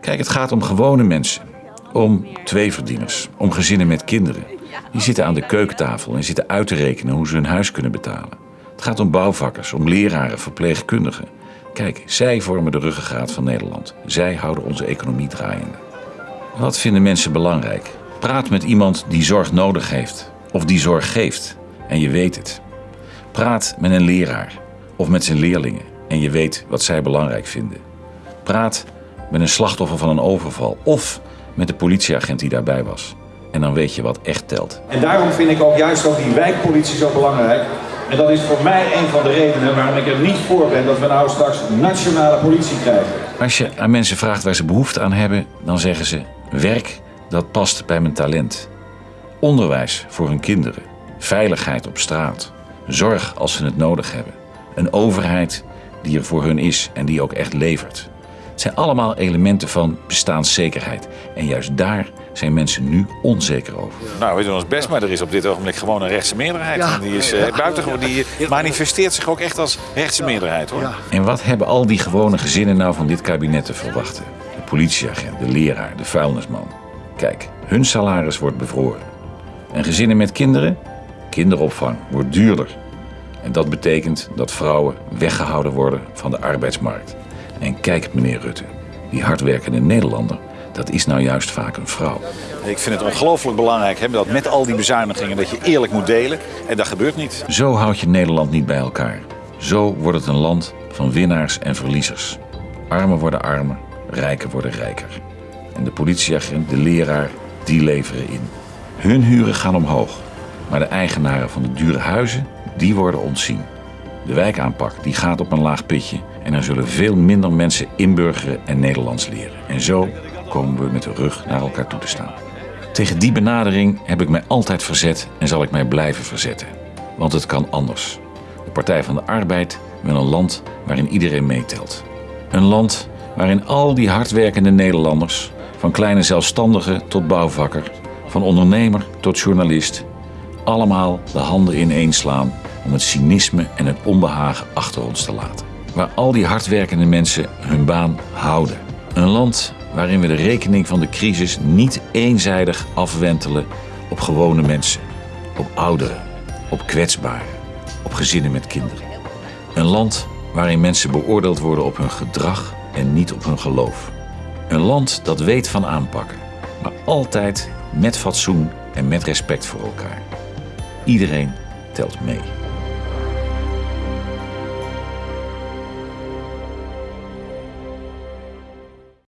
Kijk, het gaat om gewone mensen. Om tweeverdieners. Om gezinnen met kinderen. Die zitten aan de keukentafel en zitten uit te rekenen hoe ze hun huis kunnen betalen. Het gaat om bouwvakkers, om leraren, verpleegkundigen. Kijk, zij vormen de ruggengraat van Nederland. Zij houden onze economie draaiende. Wat vinden mensen belangrijk? Praat met iemand die zorg nodig heeft of die zorg geeft en je weet het. Praat met een leraar of met zijn leerlingen en je weet wat zij belangrijk vinden. Praat met een slachtoffer van een overval of met de politieagent die daarbij was. En dan weet je wat echt telt. En daarom vind ik ook juist ook die wijkpolitie zo belangrijk. En dat is voor mij een van de redenen waarom ik er niet voor ben dat we nou straks nationale politie krijgen. Als je aan mensen vraagt waar ze behoefte aan hebben, dan zeggen ze: werk dat past bij mijn talent. Onderwijs voor hun kinderen, veiligheid op straat, zorg als ze het nodig hebben. Een overheid die er voor hun is en die ook echt levert. Het zijn allemaal elementen van bestaanszekerheid. En juist daar zijn mensen nu onzeker over. Nou, we doen ons best, maar er is op dit ogenblik gewoon een rechtse meerderheid. En die is uh, buitengewoon, die manifesteert zich ook echt als rechtse meerderheid hoor. En wat hebben al die gewone gezinnen nou van dit kabinet te verwachten? De politieagent, de leraar, de vuilnisman. Kijk, hun salaris wordt bevroren. En gezinnen met kinderen? Kinderopvang wordt duurder. En dat betekent dat vrouwen weggehouden worden van de arbeidsmarkt. En kijk, meneer Rutte, die hardwerkende Nederlander, dat is nou juist vaak een vrouw. Ik vind het ongelooflijk belangrijk hè, dat met al die bezuinigingen dat je eerlijk moet delen. En dat gebeurt niet. Zo houd je Nederland niet bij elkaar. Zo wordt het een land van winnaars en verliezers. Armen worden armer, rijken worden rijker. En de politieagent, de leraar, die leveren in. Hun huren gaan omhoog. Maar de eigenaren van de dure huizen, die worden ontzien. De wijkaanpak die gaat op een laag pitje en er zullen veel minder mensen inburgeren en Nederlands leren. En zo komen we met de rug naar elkaar toe te staan. Tegen die benadering heb ik mij altijd verzet en zal ik mij blijven verzetten. Want het kan anders. De Partij van de Arbeid wil een land waarin iedereen meetelt. Een land waarin al die hardwerkende Nederlanders, van kleine zelfstandige tot bouwvakker, van ondernemer tot journalist, allemaal de handen ineen slaan om het cynisme en het onbehagen achter ons te laten. Waar al die hardwerkende mensen hun baan houden. Een land waarin we de rekening van de crisis niet eenzijdig afwentelen op gewone mensen, op ouderen, op kwetsbaren, op gezinnen met kinderen. Een land waarin mensen beoordeeld worden op hun gedrag en niet op hun geloof. Een land dat weet van aanpakken, maar altijd met fatsoen en met respect voor elkaar. Iedereen telt mee.